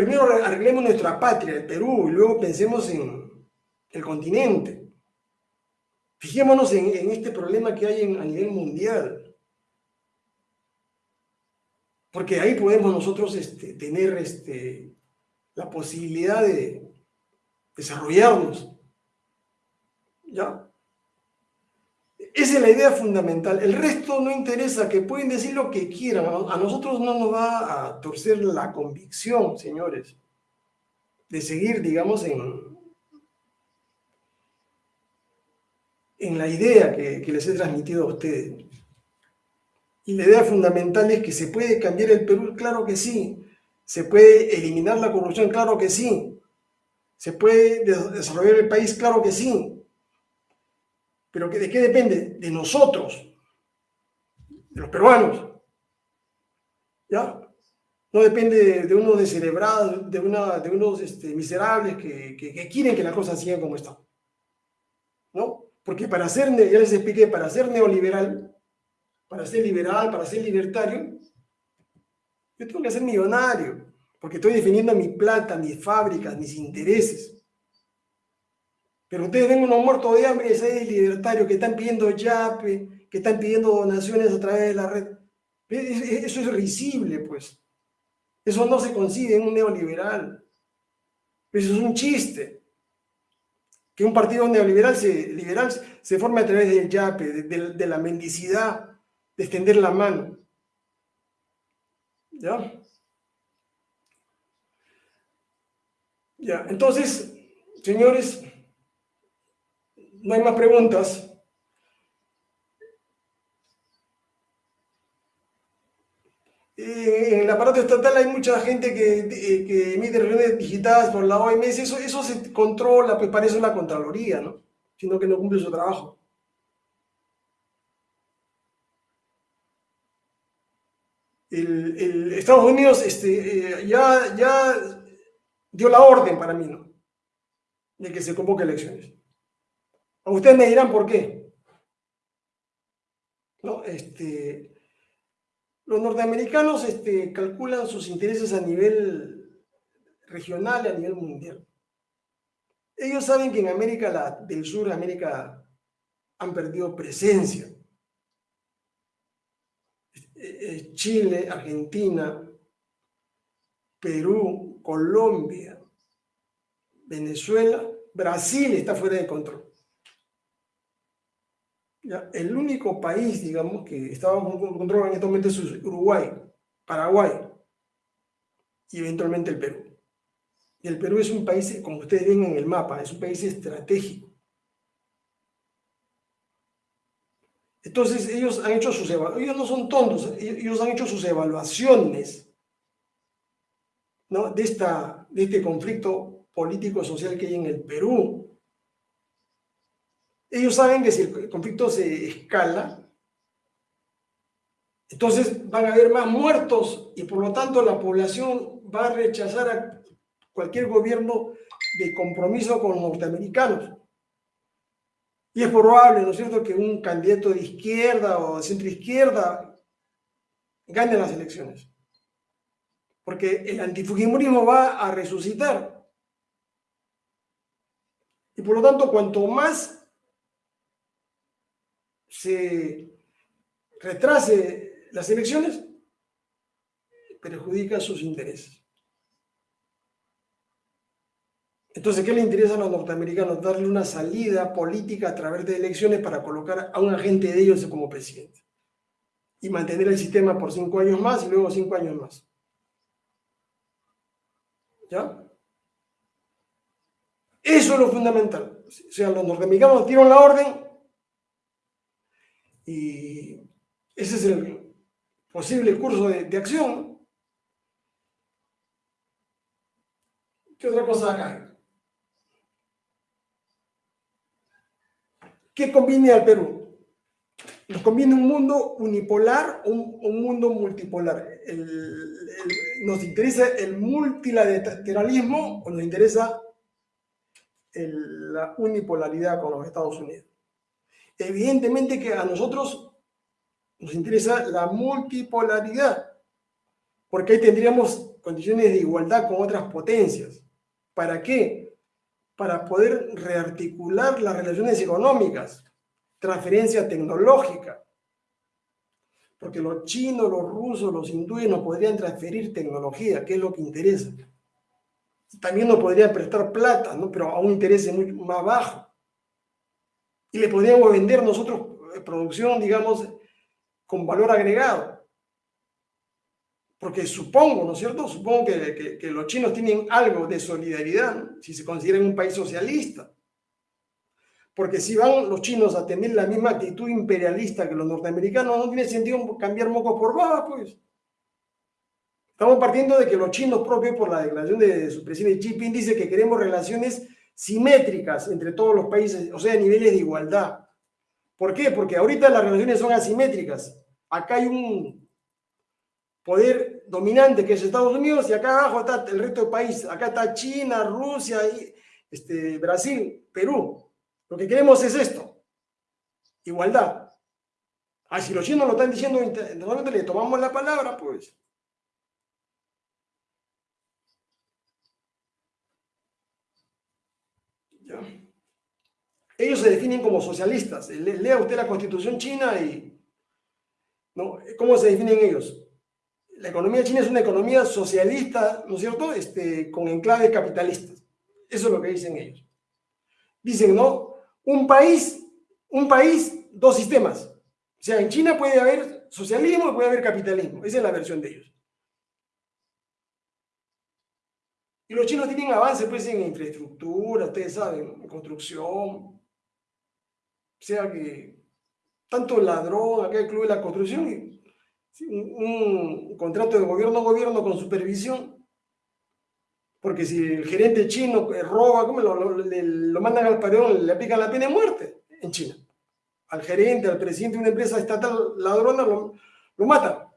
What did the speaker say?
primero arreglemos nuestra patria, el Perú, y luego pensemos en el continente. Fijémonos en, este problema que hay a nivel mundial. Porque ahí podemos nosotros este, tener este, la posibilidad de desarrollarnos. ¿Ya? Esa es la idea fundamental. El resto no interesa, que pueden decir lo que quieran. A nosotros no nos va a torcer la convicción, señores, de seguir, digamos, en, en la idea que, que les he transmitido a ustedes. Y la idea fundamental es que se puede cambiar el Perú, claro que sí. Se puede eliminar la corrupción, claro que sí. Se puede desarrollar el país, claro que sí. Pero ¿de qué depende? De nosotros, de los peruanos. ¿Ya? No depende de, unos descerebrados, de, una, de unos este, miserables que, que, quieren que las cosas sigan como están. ¿No? Porque para ser, ya les expliqué, para ser neoliberal, para ser liberal, para ser libertario, yo tengo que ser millonario, porque estoy defendiendo mi plata, mis fábricas, mis intereses. Pero ustedes ven unos muertos de hambre, ese libertario que están pidiendo yape, que están pidiendo donaciones a través de la red. Eso es risible, pues. Eso no se consigue en un neoliberal. Eso es un chiste. Que un partido neoliberal se, liberal se forme a través del yape, de, la mendicidad, de extender la mano. ¿Ya? Ya, entonces, señores, no hay más preguntas. En el aparato estatal hay mucha gente que, eh, que emite reuniones digitadas por la OMS, eso, eso se controla, pues parece una Contraloría, ¿no? Sino que no cumple su trabajo. El, Estados Unidos este, eh, ya, ya dio la orden para mí, ¿no? De que se convoque elecciones. Ustedes me dirán por qué. ¿No? Este, los norteamericanos este, calculan sus intereses a nivel regional y a nivel mundial. Ellos saben que en América del Sur, América, han perdido presencia. Chile, Argentina, Perú, Colombia, Venezuela, Brasil está fuera de control el único país, digamos, que estaba bajo control en este momento es Uruguay, Paraguay y eventualmente el Perú. Y el Perú es un país, como ustedes ven en el mapa, es un país estratégico. Entonces ellos han hecho sus ellos no son tontos, ellos han hecho sus evaluaciones ¿no? de, esta, de este conflicto político-social que hay en el Perú. Ellos saben que si el conflicto se escala, entonces van a haber más muertos y por lo tanto la población va a rechazar a cualquier gobierno de compromiso con los norteamericanos. Y es probable, ¿no es cierto?, que un candidato de izquierda o de centro izquierda gane las elecciones. Porque el antifujimorismo va a resucitar. Y por lo tanto, cuanto más se retrase las elecciones, perjudica sus intereses. Entonces, ¿qué le interesa a los norteamericanos? Darle una salida política a través de elecciones para colocar a un agente de ellos como presidente. Y mantener el sistema por cinco años más y luego cinco años más. ¿Ya? Eso es lo fundamental. O sea, los norteamericanos dieron la orden y ese es el posible curso de, acción. ¿Qué otra cosa acá? ¿Qué conviene al Perú? ¿Nos conviene un mundo unipolar o un, mundo multipolar? ¿Nos interesa el multilateralismo o nos interesa la unipolaridad con los Estados Unidos? Evidentemente que a nosotros nos interesa la multipolaridad, porque ahí tendríamos condiciones de igualdad con otras potencias. ¿Para qué? Para poder rearticular las relaciones económicas, transferencia tecnológica. Porque los chinos, los rusos, los hindúes no podrían transferir tecnología, que es lo que interesa. También nos podrían prestar plata, ¿no? pero a un interés muy más bajo. Y le podríamos vender nosotros eh, producción, digamos, con valor agregado. Porque supongo, ¿no es cierto? Supongo que, los chinos tienen algo de solidaridad, si se consideran un país socialista. Porque si van los chinos a tener la misma actitud imperialista que los norteamericanos, no tiene sentido cambiar mocos por babas, pues. Estamos partiendo de que los chinos propios, por la declaración de su presidente Xi Jinping, dice que queremos relaciones simétricas entre todos los países, o sea, niveles de igualdad. ¿Por qué? Porque ahorita las relaciones son asimétricas. Acá hay un poder dominante que es Estados Unidos y acá abajo está el resto del país. Acá está China, Rusia, este, Brasil, Perú. Lo que queremos es esto, igualdad. Ah, si los chinos lo están diciendo, normalmente le tomamos la palabra, pues. Ellos se definen como socialistas. Lea usted la constitución china y... ¿no? ¿Cómo se definen ellos? la economía china es una economía socialista, ¿no es cierto?, este, con enclaves capitalistas. Eso es lo que dicen ellos. Dicen, ¿no? Un país, un país, dos sistemas. O sea, en China puede haber socialismo y puede haber capitalismo. Esa es la versión de ellos. Y los chinos tienen avance pues en infraestructura, ustedes saben, en construcción. O sea que tanto ladrón, acá el club de la construcción, un, contrato de gobierno a gobierno con supervisión, porque si el gerente chino eh, roba, ¿cómo lo, lo, mandan al padrón, le aplican la pena de muerte en China. Al gerente, al presidente de una empresa estatal ladrona lo, lo matan.